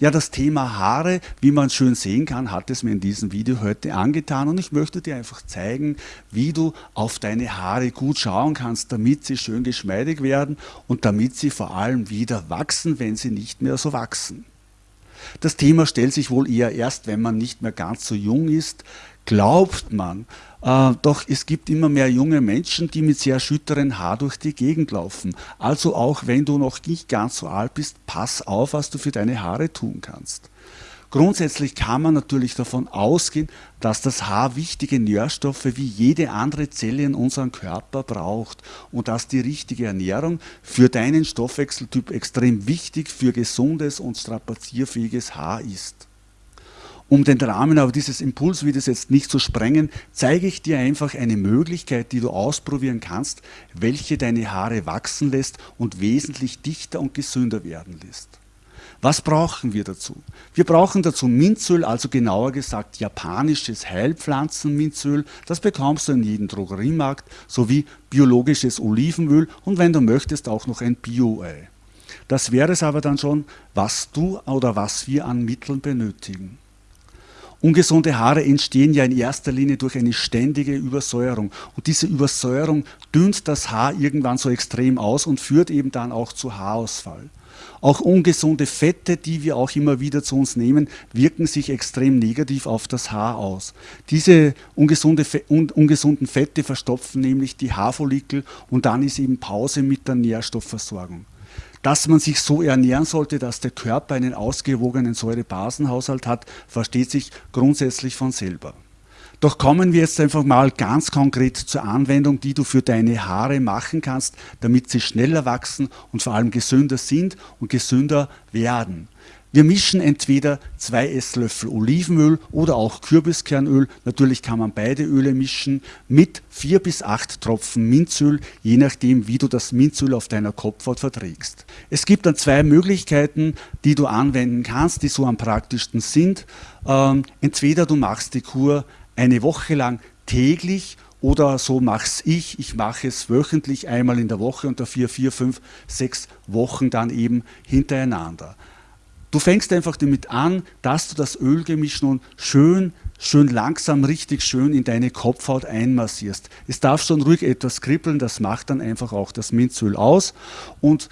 Ja, das Thema Haare, wie man schön sehen kann, hat es mir in diesem Video heute angetan und ich möchte dir einfach zeigen, wie du auf deine Haare gut schauen kannst, damit sie schön geschmeidig werden und damit sie vor allem wieder wachsen, wenn sie nicht mehr so wachsen. Das Thema stellt sich wohl eher erst, wenn man nicht mehr ganz so jung ist, glaubt man. Äh, doch es gibt immer mehr junge Menschen, die mit sehr schütteren Haar durch die Gegend laufen. Also auch wenn du noch nicht ganz so alt bist, pass auf, was du für deine Haare tun kannst. Grundsätzlich kann man natürlich davon ausgehen, dass das Haar wichtige Nährstoffe wie jede andere Zelle in unserem Körper braucht und dass die richtige Ernährung für deinen Stoffwechseltyp extrem wichtig für gesundes und strapazierfähiges Haar ist. Um den Rahmen aber dieses Impulsvideos jetzt nicht zu sprengen, zeige ich dir einfach eine Möglichkeit, die du ausprobieren kannst, welche deine Haare wachsen lässt und wesentlich dichter und gesünder werden lässt. Was brauchen wir dazu? Wir brauchen dazu Minzöl, also genauer gesagt japanisches Heilpflanzenminzöl. Das bekommst du in jedem Drogeriemarkt, sowie biologisches Olivenöl und wenn du möchtest auch noch ein Bio-Ei. Das wäre es aber dann schon, was du oder was wir an Mitteln benötigen. Ungesunde Haare entstehen ja in erster Linie durch eine ständige Übersäuerung. Und diese Übersäuerung dünnt das Haar irgendwann so extrem aus und führt eben dann auch zu Haarausfall. Auch ungesunde Fette, die wir auch immer wieder zu uns nehmen, wirken sich extrem negativ auf das Haar aus. Diese ungesunde, ungesunden Fette verstopfen nämlich die Haarfollikel und dann ist eben Pause mit der Nährstoffversorgung dass man sich so ernähren sollte, dass der Körper einen ausgewogenen Säurebasenhaushalt hat, versteht sich grundsätzlich von selber. Doch kommen wir jetzt einfach mal ganz konkret zur Anwendung, die du für deine Haare machen kannst, damit sie schneller wachsen und vor allem gesünder sind und gesünder werden. Wir mischen entweder zwei Esslöffel Olivenöl oder auch Kürbiskernöl, natürlich kann man beide Öle mischen, mit vier bis acht Tropfen Minzöl, je nachdem wie du das Minzöl auf deiner Kopfhaut verträgst. Es gibt dann zwei Möglichkeiten, die du anwenden kannst, die so am praktischsten sind. Ähm, entweder du machst die Kur eine Woche lang täglich oder so mache ich. Ich mache es wöchentlich einmal in der Woche und dafür vier, fünf, sechs Wochen dann eben hintereinander. Du fängst einfach damit an, dass du das Ölgemisch nun schön, schön langsam, richtig schön in deine Kopfhaut einmassierst. Es darf schon ruhig etwas kribbeln, das macht dann einfach auch das Minzöl aus. Und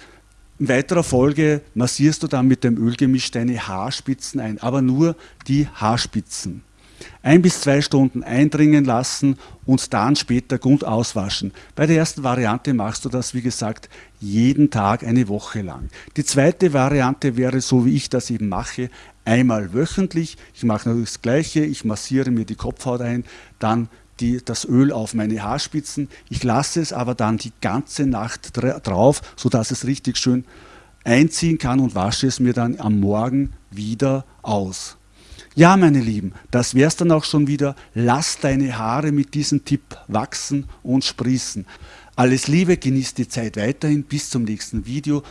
in weiterer Folge massierst du dann mit dem Ölgemisch deine Haarspitzen ein, aber nur die Haarspitzen ein bis zwei Stunden eindringen lassen und dann später gut auswaschen. Bei der ersten Variante machst du das, wie gesagt, jeden Tag eine Woche lang. Die zweite Variante wäre, so wie ich das eben mache, einmal wöchentlich. Ich mache natürlich das Gleiche, ich massiere mir die Kopfhaut ein, dann die, das Öl auf meine Haarspitzen. Ich lasse es aber dann die ganze Nacht drauf, sodass es richtig schön einziehen kann und wasche es mir dann am Morgen wieder aus. Ja, meine Lieben, das wär's dann auch schon wieder. Lass deine Haare mit diesem Tipp wachsen und sprießen. Alles Liebe, genieß die Zeit weiterhin. Bis zum nächsten Video.